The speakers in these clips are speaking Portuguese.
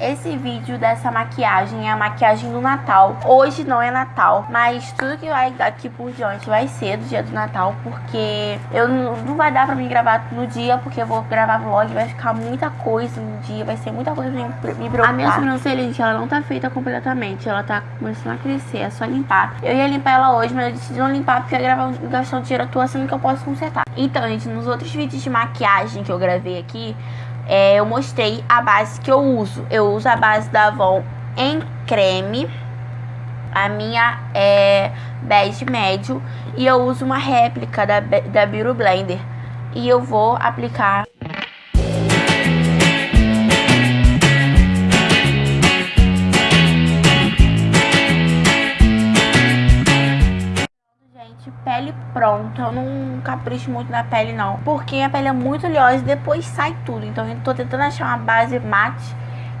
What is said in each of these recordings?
esse vídeo dessa maquiagem é a maquiagem do Natal. Hoje não é Natal, mas tudo que vai daqui por diante vai ser do dia do Natal, porque eu não vai dar pra mim gravar no dia, porque eu vou gravar vlog, vai ficar muita coisa no dia, vai ser muita coisa pra me preocupar. A minha sobrancelha, gente, ela não tá feita completamente, ela tá começando a crescer, é só limpar. Eu ia limpar ela hoje, mas eu decidi não limpar porque eu ia gravar, gastar um dinheiro à toa, sendo que eu posso consertar. Então, gente, nos outros vídeos de maquiagem que eu gravei aqui, é, eu mostrei a base que eu uso. Eu uso a base da Avon em creme. A minha é bege médio. E eu uso uma réplica da, da Beauty Blender. E eu vou aplicar pele pronta. Eu não capricho muito na pele, não. Porque a pele é muito oleosa e depois sai tudo. Então eu tô tentando achar uma base mate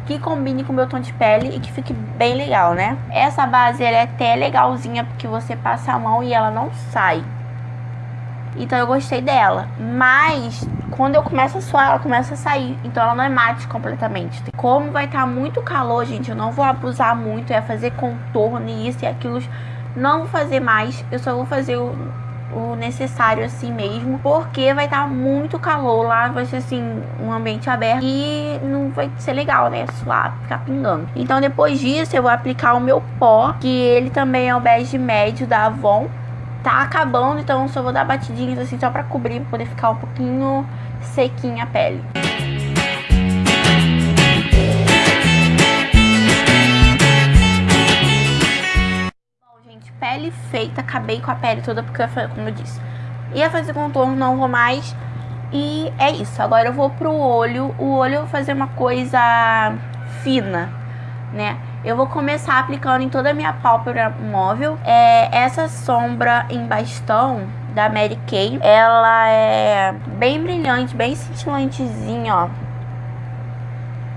que combine com o meu tom de pele e que fique bem legal, né? Essa base, ela é até legalzinha porque você passa a mão e ela não sai. Então eu gostei dela. Mas quando eu começo a suar, ela começa a sair. Então ela não é mate completamente. Como vai estar tá muito calor, gente, eu não vou abusar muito. É fazer contorno e isso e aquilo não vou fazer mais, eu só vou fazer o, o necessário assim mesmo, porque vai estar tá muito calor lá, vai ser assim, um ambiente aberto e não vai ser legal, né, suar, ficar pingando. Então depois disso eu vou aplicar o meu pó, que ele também é o bege médio da Avon. Tá acabando, então só vou dar batidinhas assim só pra cobrir, pra poder ficar um pouquinho sequinha a pele. Pele feita, acabei com a pele toda, porque, como eu disse, ia fazer contorno, não vou mais. E é isso, agora eu vou pro olho. O olho eu vou fazer uma coisa fina, né? Eu vou começar aplicando em toda a minha pálpebra móvel. É, essa sombra em bastão da Mary Kay, ela é bem brilhante, bem cintilantezinha, ó.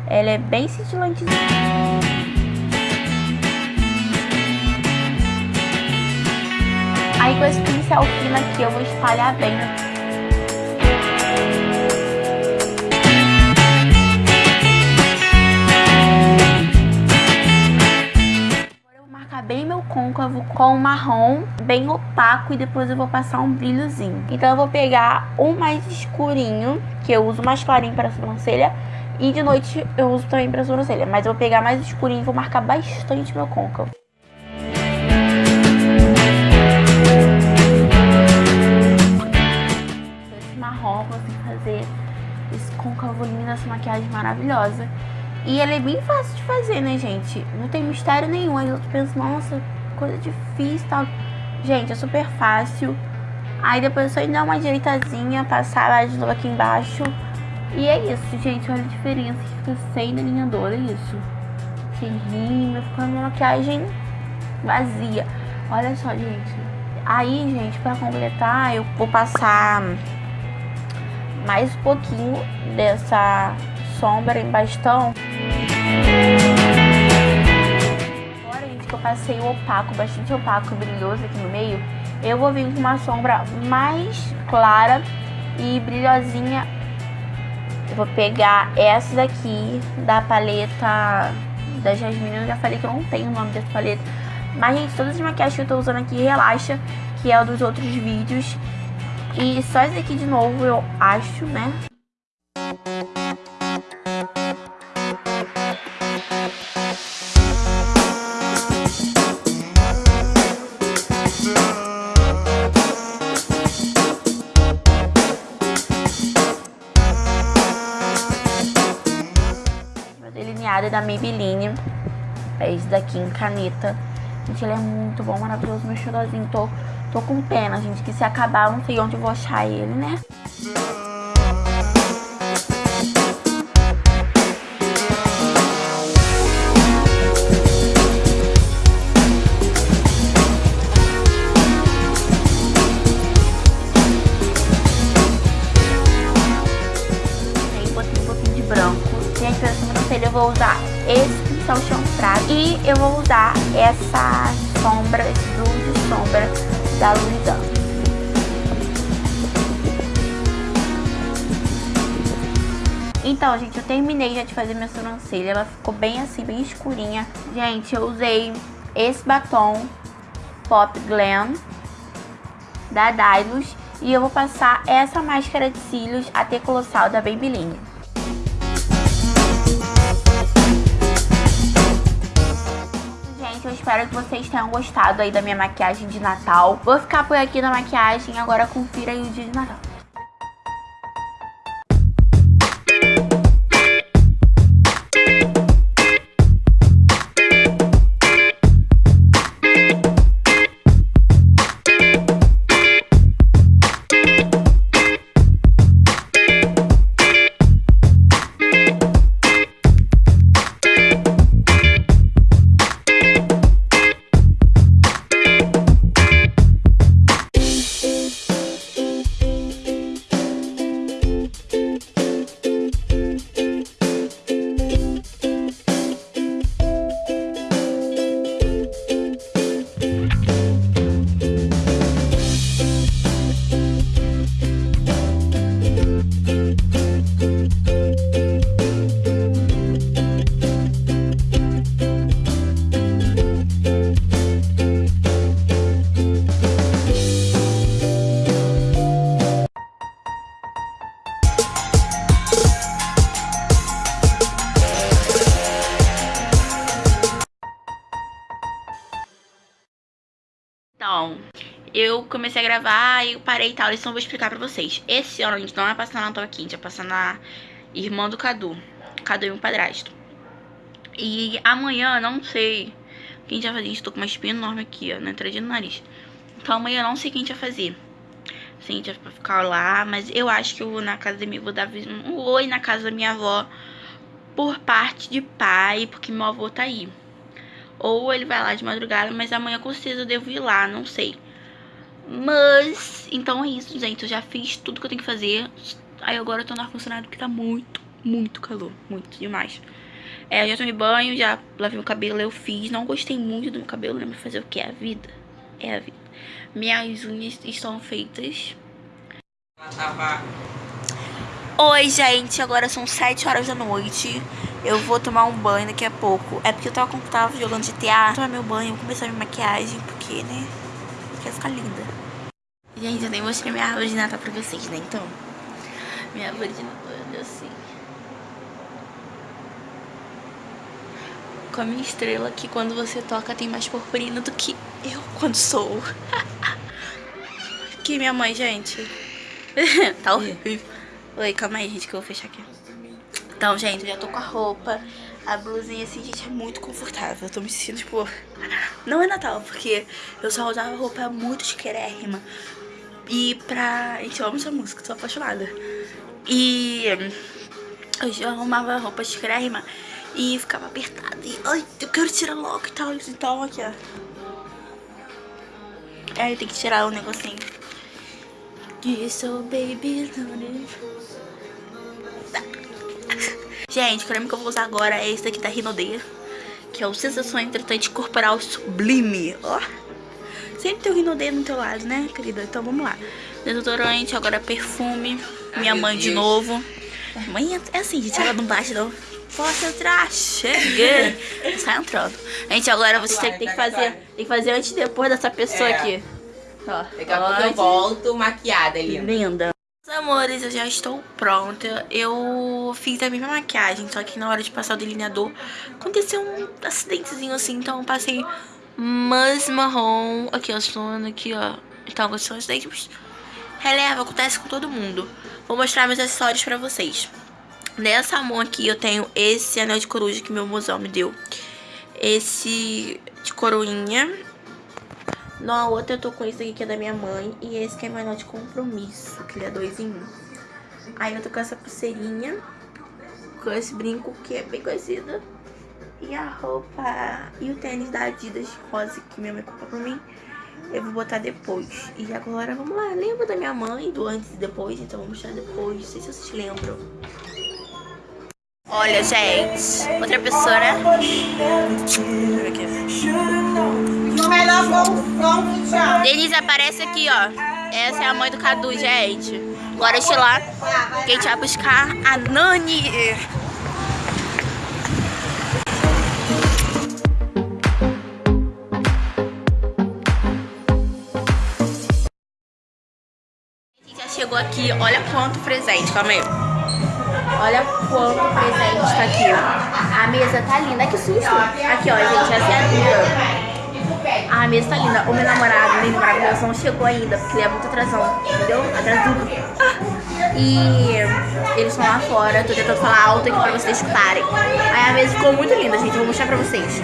Ela é bem cintilantezinha. Aí com esse pincel fino aqui eu vou espalhar bem. Agora eu marcar bem meu côncavo com marrom bem opaco e depois eu vou passar um brilhozinho. Então eu vou pegar um mais escurinho, que eu uso mais clarinho para a sobrancelha, e de noite eu uso também para a sobrancelha. Mas eu vou pegar mais escurinho e vou marcar bastante meu côncavo. Fazer esse côncavo lindo, essa maquiagem maravilhosa. E ela é bem fácil de fazer, né, gente? Não tem mistério nenhum. Aí eu penso, nossa, coisa difícil e tal. Gente, é super fácil. Aí depois é só dar uma ajeitadinha, passar lá de novo aqui embaixo. E é isso, gente. Olha a diferença que fica sem delineador, é isso. Sem rima, ficando uma maquiagem vazia. Olha só, gente. Aí, gente, pra completar, eu vou passar mais um pouquinho dessa sombra em bastão. Agora, gente, que eu passei o opaco, bastante opaco, brilhoso aqui no meio, eu vou vir com uma sombra mais clara e brilhosinha. Eu vou pegar essa daqui da paleta da Jasmine. Eu já falei que eu não tenho o nome dessa paleta. Mas, gente, todas as maquiagens que eu tô usando aqui relaxa, que é dos outros vídeos. E só esse aqui de novo, eu acho, né? delineado é da Maybelline. É esse daqui em caneta. Gente, ele é muito bom, maravilhoso. Meu xodózinho, tô Tô com pena, gente, que se acabar eu não sei onde vou achar ele, né? Eu vou usar esse pincel chanfrado e eu vou usar essa sombra, esse blue de sombra da Luizão. Então, gente, eu terminei já de fazer minha sobrancelha. Ela ficou bem assim, bem escurinha. Gente, eu usei esse batom Pop Glam da Dylos. E eu vou passar essa máscara de cílios AT Colossal da Babyliss. Espero que vocês tenham gostado aí da minha maquiagem de Natal. Vou ficar por aqui na maquiagem, agora confira aí o dia de Natal. Então, eu comecei a gravar e eu parei e tal, então eu vou explicar pra vocês. Esse ano a gente não vai passar na Natal aqui, a gente vai passar na irmã do Cadu. Cadu e um padrasto. E amanhã, não sei o que a gente vai fazer. Gente, tô com uma espinha enorme aqui, ó, na entrada do nariz. Então amanhã eu não sei o que a gente vai fazer. Se a gente vai ficar lá, mas eu acho que eu vou na casa da minha avó dar um oi na casa da minha avó por parte de pai, porque meu avô tá aí. Ou ele vai lá de madrugada, mas amanhã com certeza eu devo ir lá, não sei. Mas, então é isso, gente. Eu já fiz tudo que eu tenho que fazer. Aí agora eu tô no ar-condicionado porque tá muito, muito calor. Muito, demais. É, eu já tomei banho, já lavei meu cabelo, eu fiz. Não gostei muito do meu cabelo, né? Mas fazer o que? É a vida. É a vida. Minhas unhas estão feitas. Oi, gente. Agora são 7 horas da noite. Eu vou tomar um banho daqui a pouco. É porque eu tava, tava jogando GTA. Tomar meu banho, começar minha maquiagem, porque, né? Quer ficar linda. Gente, eu nem mostrei minha árvore de Natal pra vocês, né? Então, minha árvore de Natal é assim. Com a minha estrela que quando você toca tem mais purpurina do que eu quando sou. aqui minha mãe, gente. tá horrível. Oi, calma aí, gente, que eu vou fechar aqui. Então, gente, eu já tô com a roupa. A blusinha, assim, gente, é muito confortável. Eu tô me sentindo, tipo... Não é Natal, porque eu só usava roupa muito chiquérrima. E pra... Gente, eu amo essa música, tô apaixonada. E... Eu arrumava roupa chiquérrima e ficava apertada. E, ai, eu quero tirar logo e tal. Então, aqui, ó. Aí tem que tirar o um negocinho. So, baby, Gente, o creme que eu vou usar agora é esse daqui da Rinodê. Que é o Sensação Entretante Corporal Sublime. Ó. Sempre tem o Rinodê no teu lado, né, querida? Então vamos lá. Desodorante, agora perfume. Minha mãe de novo. Mãe é assim, gente, ela não bate não. Posso entrar? Chega! Sai entrando. Gente, agora você tem, tem que fazer. Tem que fazer antes e depois dessa pessoa é. aqui. Ó, Daqui a pouco eu volto maquiada, linda. Linda amores, eu já estou pronta. Eu fiz a mesma maquiagem, só que na hora de passar o delineador aconteceu um acidentezinho assim, então eu passei mais marrom. Aqui, ó, sono aqui, ó. Então aconteceu um acidente, mas releva, acontece com todo mundo. Vou mostrar meus acessórios pra vocês. Nessa mão aqui eu tenho esse anel de coruja que meu mozão me deu. Esse de coroinha na outra eu tô com esse aqui que é da minha mãe. E esse que é meu de compromisso, que ele é dois em um. Aí eu tô com essa pulseirinha. Com esse brinco que é bem conhecido. E a roupa e o tênis da Adidas rosa que minha mãe comprou pra mim. Eu vou botar depois. E agora, vamos lá. Lembra da minha mãe, do antes e depois? Então vou mostrar depois. Não sei se vocês lembram. Olha, gente. Outra pessoa, né? Denise aparece aqui, ó. Essa é a mãe do Cadu, gente. Agora eu lá, que a gente vai buscar a Nani. Chegou aqui, olha quanto presente, calma aí. Olha quanto presente tá aqui. A mesa tá linda, que susto. Aqui, ó, gente, essa é a linda. A mesa tá linda. O meu namorado, meu namorado não chegou ainda, porque ele é muito atrasão, entendeu? Atrasado. E eles estão lá fora, tô tentando falar alto aqui pra vocês escutarem. Aí a mesa ficou muito linda, gente, eu vou mostrar pra vocês.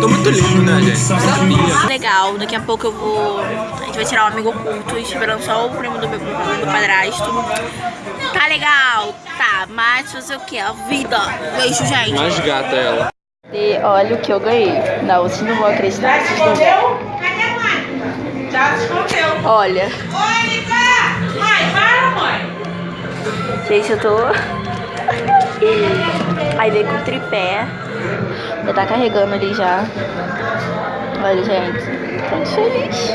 Tô muito lindo, né, gente? Sabia. Legal, daqui a pouco eu vou. A gente vai tirar um amigo oculto, esperando só o primo do meu do padrasto. Tá legal, tá, mas fazer o que? A vida. Beijo, gente. Mais gata ela. E olha o que eu ganhei. Não, vocês não vão acreditar, vocês não vão. Já escondeu. Olha, Mônica! Mãe, para, mãe! gente, eu tô. Aí veio com tripé. Já tá carregando ali já. Olha, gente. Tô muito feliz.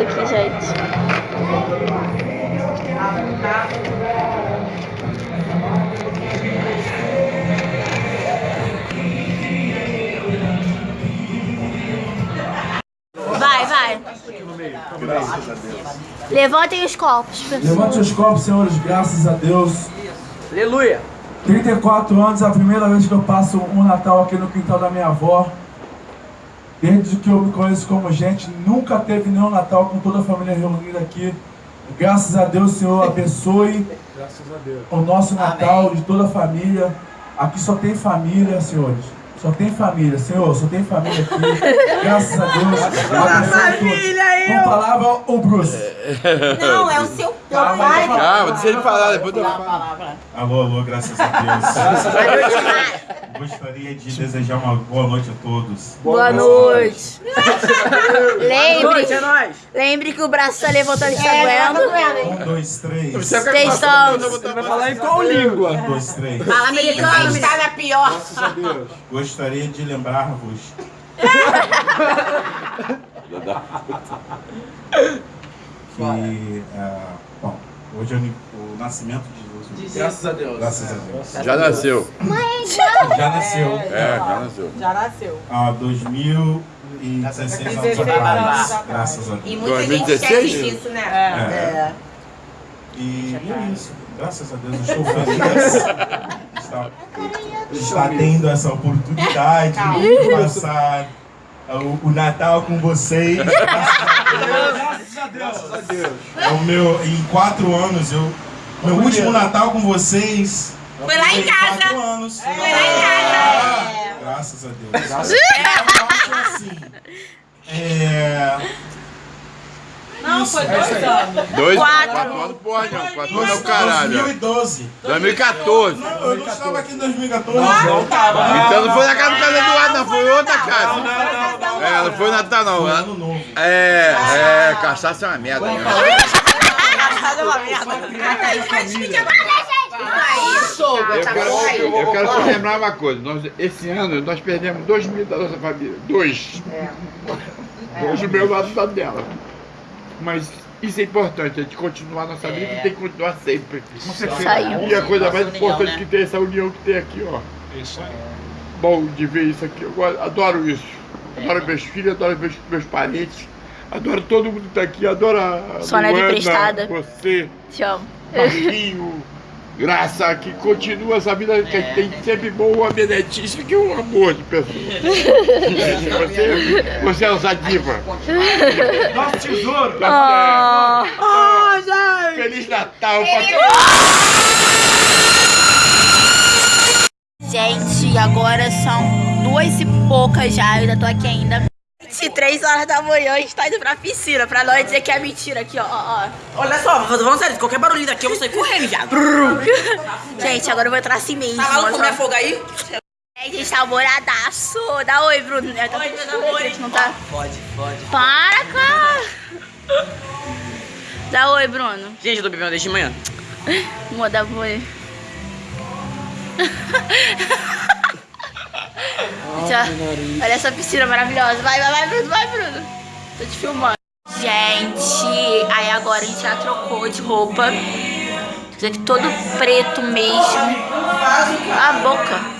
Aqui, gente. Vai, vai. Levantem os copos, pessoal. Levante os copos, senhores, graças a Deus. Aleluia. 34 anos, é a primeira vez que eu passo um Natal aqui no quintal da minha avó. Desde que eu me conheço como gente, nunca teve nenhum Natal com toda a família reunida aqui. Graças a Deus, Senhor, abençoe o nosso Natal de toda a família. Aqui só tem família, senhores. Só tem família, Senhor, só tem família aqui. Graças a Deus. Família, Com palavra, o Bruce. Não, é o seu pai. Calma, deixa ele falar, depois eu falo. Alô, alô, graças a Deus. Gostaria de desejar uma boa noite a todos. Boa noite. lembre, é nóis. lembre que o braço tá levantando e está doendo. Um, dois, três. Você quer Testamos. Você vai falar em qual língua? Um, dois, três. Fala americano, está na pior. Gostaria de lembrar-vos que, ah, bom, hoje é o nascimento de Jesus. Graças a Deus. Graças a Deus. Já nasceu. Já nasceu É, já nasceu. Já nasceu. há 2016 anos 16 atrás. anos. Graças a E Deus. muita gente 2016? esquece disso, né? É. E é isso. Graças a Deus, eu estou feliz. Está, está tendo essa oportunidade de passar o, o Natal com vocês. Graças a Deus. Graças a Deus. É o meu, em quatro anos, eu. Meu último Natal com vocês. Foi lá em casa. Quatro anos. Foi lá em casa. Graças a Deus. É, eu acho assim. É. Não, foi dois anos. Dois, Quatro. quatro anos, porra, não. Quatro anos é o caralho. 2012. 2014. Não, eu não estava aqui em 2014. Não tava. Então não foi na casa do casa do Eduardo, não. Foi outra casa. Não, não, não. É, não foi Natal, não. Foi ano novo. É, é, cachaça é uma merda. Né? Eu quero, eu quero só lembrar uma coisa. Nós, esse ano nós perdemos dois mil da nossa família. Dois. Dois do meu lado e da dela. Mas isso é importante, a gente continuar nossa vida tem que continuar sempre. Saiu. E a coisa mais importante que tem é essa união que tem aqui, ó. Bom de ver isso aqui. Eu adoro isso. Adoro meus filhos, adoro meus, meus parentes. Adoro todo mundo que tá aqui. Adoro a Sua neta Luana, emprestada. você, Te amo. Marquinho, Graça, que continua essa vida que a gente tem sempre boa netícia, que é um amor de pessoa. Você, você é nossa diva. Nosso tesouro. Tá Oh. certo. Feliz Natal pra Gente, agora são duas e poucas já, eu ainda tô aqui ainda. 23 horas da manhã, a gente tá indo pra piscina, pra nós dizer que é mentira aqui, ó, ó, Olha só, falando sério, qualquer barulho daqui eu vou sair correndo, ó. Gente, agora eu vou entrar assim mesmo. Tá maluco ó. fogo aí? É, gente, tá alvoradaço. Dá oi, Bruno. Oi, tá meus amores. Não tá... Pode, pode. Para, cara. Dá oi, Bruno. Gente, eu tô bebendo desde manhã. Vou dar oi. Olha essa piscina maravilhosa. Vai, vai, vai, Bruno, vai, Bruno. Tô te filmando. Gente, aí agora a gente já trocou de roupa. Isso aqui todo preto mesmo. A boca.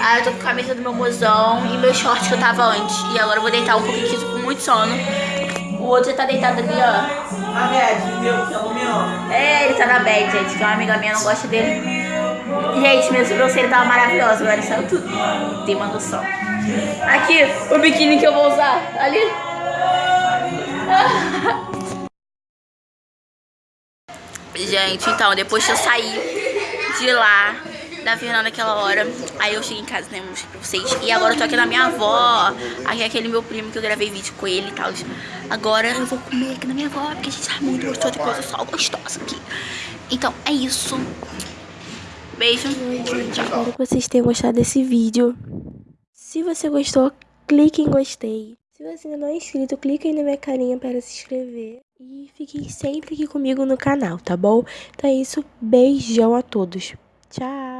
Aí eu tô com a camisa do meu mozão e meu short que eu tava antes. E agora eu vou deitar um pouquinho eu tô com muito sono. O outro já tá deitado ali, ó. A Red, entendeu? Que ela me ama. É, ele tá na bed, gente, que uma amiga minha não gosta dele. Gente, minha sobrancelha tava maravilhosa, agora saiu tudo. Tem uma noção. Aqui, o biquíni que eu vou usar. Ali. Gente, então, depois que eu saí de lá, da Fernanda naquela hora, aí eu cheguei em casa, né, mostrei pra vocês. E agora eu tô aqui na minha avó, aqui é aquele meu primo que eu gravei vídeo com ele e tal. Agora eu vou comer aqui na minha avó, porque a gente tá muito gostoso de coisa só gostosa aqui. Então, é isso. Beijo. Gente, espero que vocês tenham gostado desse vídeo. Se você gostou, clique em gostei. Se você ainda não é inscrito, clique aí na minha carinha para se inscrever. E fiquem sempre aqui comigo no canal, tá bom? Então é isso, beijão a todos. Tchau!